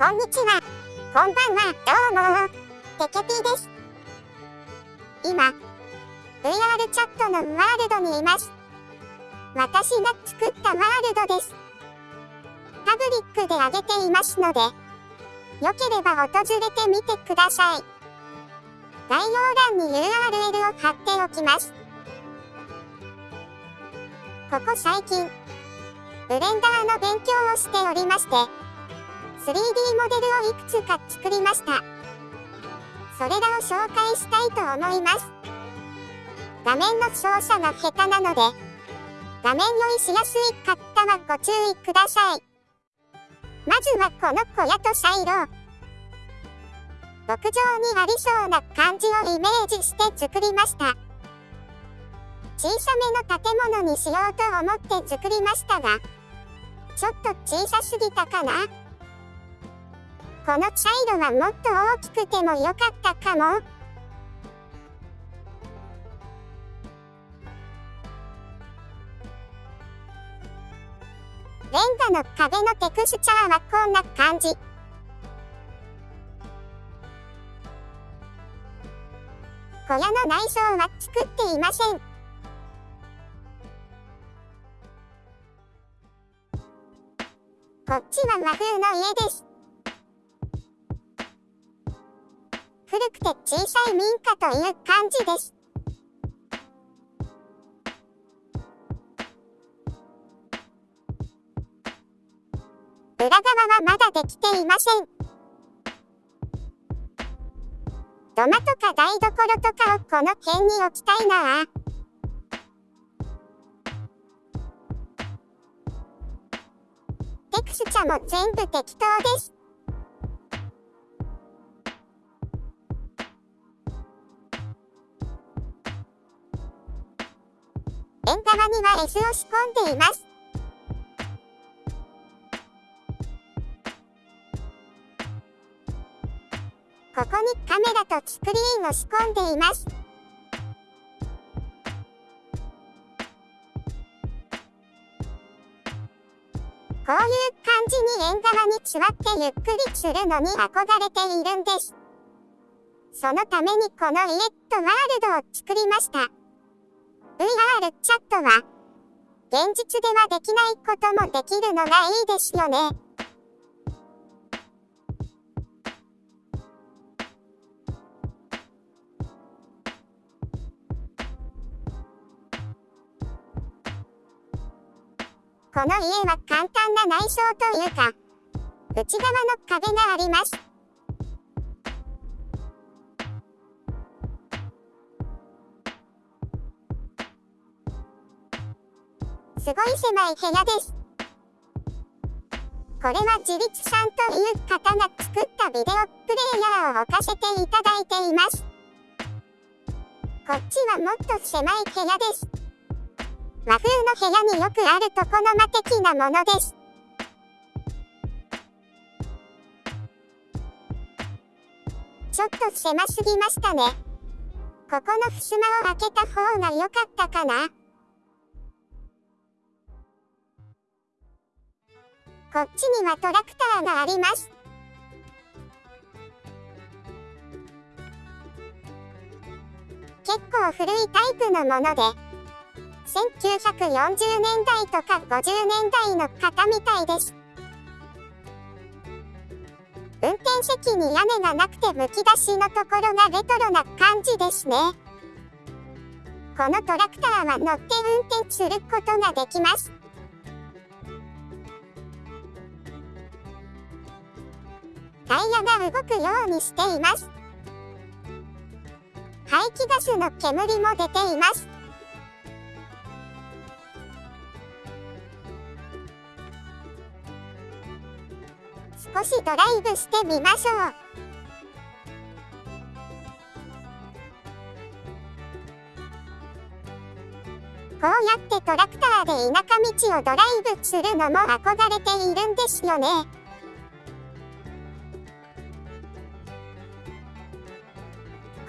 こんにちは。こんばんは。どうも。テケピーです。今、VR チャットのワールドにいます。私が作ったワールドです。パブリックで上げていますので、よければ訪れてみてください。概要欄に URL を貼っておきます。ここ最近、ブレンダーの勉強をしておりまして、3D モデルをいくつか作りました。それらを紹介したいと思います。画面の操作が下手なので、画面用意しやすい方はご注意ください。まずはこの小屋とサイロ牧場にありそうな感じをイメージして作りました。小さめの建物にしようと思って作りましたが、ちょっと小さすぎたかなこの茶色はもっと大きくてもよかったかもレンガの壁のテクスチャーはこんな感じ。小屋の内装は作っていません。こっちは和風の家です。古くて小さい民家という感じです。裏側はまだできていません。土間とか台所とかをこの辺に置きたいなぁ。テクスチャも全部適当です。縁側には S を仕込んでいます。ここにカメラとスクリーンを仕込んでいます。こういう感じに縁側に座ってゆっくりするのに憧れているんです。そのためにこのイエットワールドを作りました。VR チャットは、現実ではできないこともできるのがいいですよね。この家は簡単な内装というか、内側の壁があります。すごい狭い部屋です。これは自立さんという方が作ったビデオプレイヤーを置かせていただいています。こっちはもっと狭い部屋です。和風の部屋によくある床の間的なものです。ちょっと狭すぎましたね。ここの襖を開けた方が良かったかな。こっちにはトラクターがあります。結構古いタイプのもので、1940年代とか50年代の方みたいです。運転席に屋根がなくてむき出しのところがレトロな感じですね。このトラクターは乗って運転することができます。タイヤが動くようにしています。排気ガスの煙も出ています。少しドライブしてみましょう。こうやってトラクターで田舎道をドライブするのも憧れているんですよね。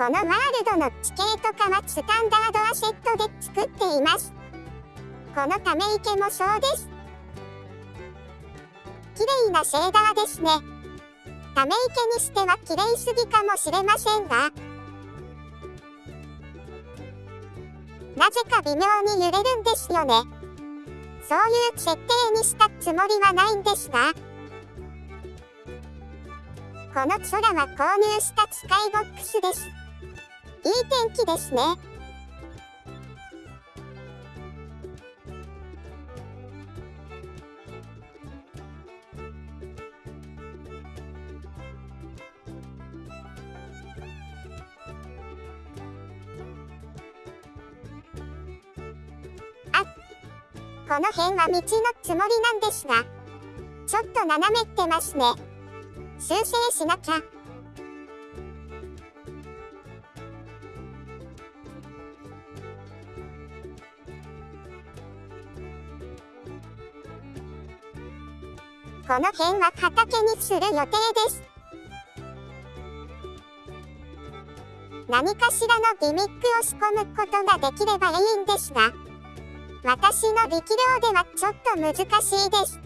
このワールドの地形とかはスタンダードアセットで作っています。このため池もそうです。綺麗なシェーダーですね。ため池にしては綺麗すぎかもしれませんが、なぜか微妙に揺れるんですよね。そういう設定にしたつもりはないんですが、この空は購入したスカイボックスです。いい天気ですね。あ、この辺は道のつもりなんですが、ちょっと斜めってますね。修正しなきゃ。この辺は畑にする予定です。何かしらのギミックを仕込むことができればいいんですが、私の力量ではちょっと難しいです。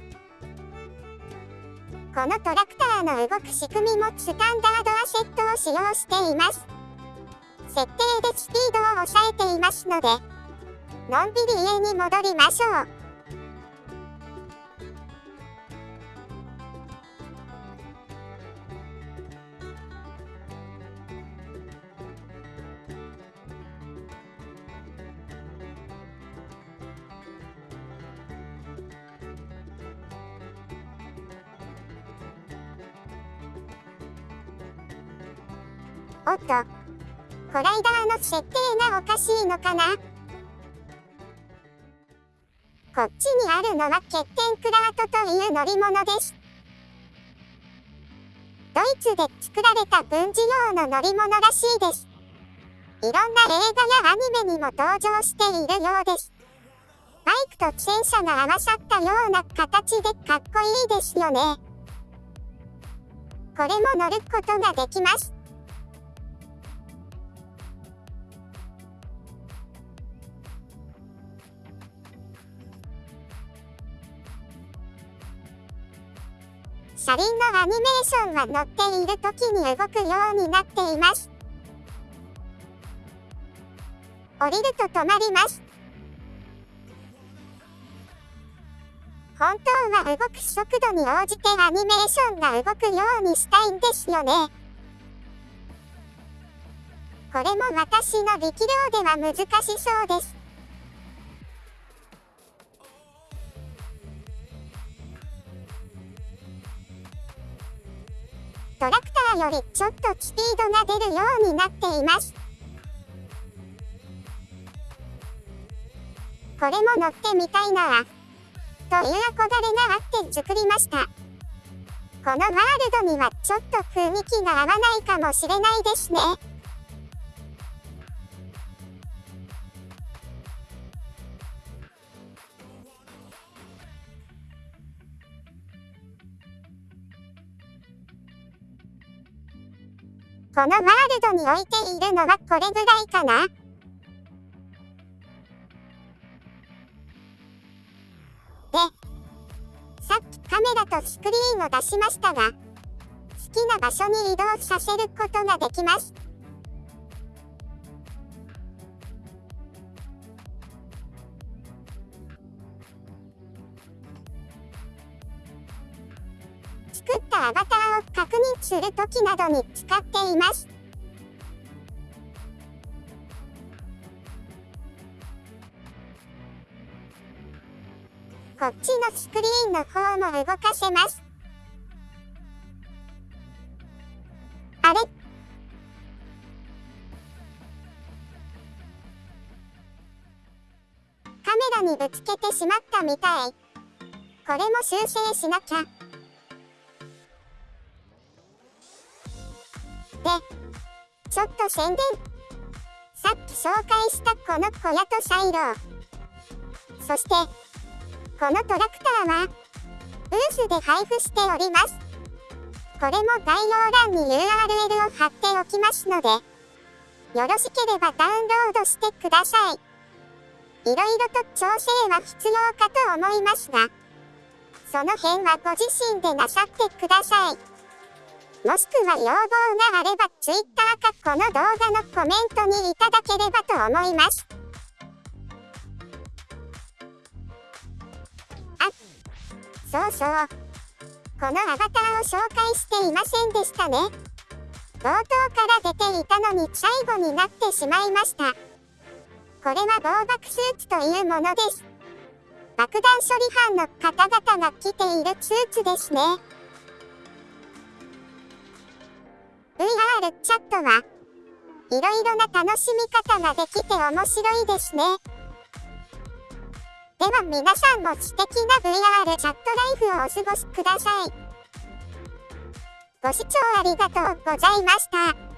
このトラクターの動く仕組みもスタンダードアシェットを使用しています。設定でスピードを抑えていますので、のんびり家に戻りましょう。おっと。コライダーの設定がおかしいのかな？こっちにあるのは欠点クラートという乗り物です。ドイツで作られた軍事用の乗り物らしいです。いろんな映画やアニメにも登場しているようです。バイクと戦車が合わさったような形でかっこいいですよね。これも乗ることができます。車輪のアニメーションは乗っている時に動くようになっています。降りると止まります。本当は動く速度に応じてアニメーションが動くようにしたいんですよね。これも私の力量では難しそうです。トラクターよりちょっとスピードが出るようになっています。これも乗ってみたいなという憧れがあって作りました。このワールドにはちょっと雰囲気が合わないかもしれないですね。このワールドに置いているのはこれぐらいかな？で、さっきカメラとスクリーンを出しましたが、好きな場所に移動させることができます。たアバターを確認するときなどに使っています。こっちのスクリーンの方も動かせます。あれ？カメラにぶつけてしまったみたい。これも修正しなきゃ。ょっと宣伝。さっき紹介したこの小屋とサイロ。そして、このトラクターは、ブースで配布しております。これも概要欄に URL を貼っておきますので、よろしければダウンロードしてください。いろいろと調整は必要かと思いますが、その辺はご自身でなさってください。もしくは要望があれば Twitter かこの動画のコメントにいただければと思います。あ、そうそう。このアバターを紹介していませんでしたね。冒頭から出ていたのに最後になってしまいました。これは防爆スーツというものです。爆弾処理班の方々が着ているスーツですね。るチャットはいろいろな楽しみ方ができて面白いですね。では皆さんも素敵な VR チャットライフをお過ごしください。ご視聴ありがとうございました。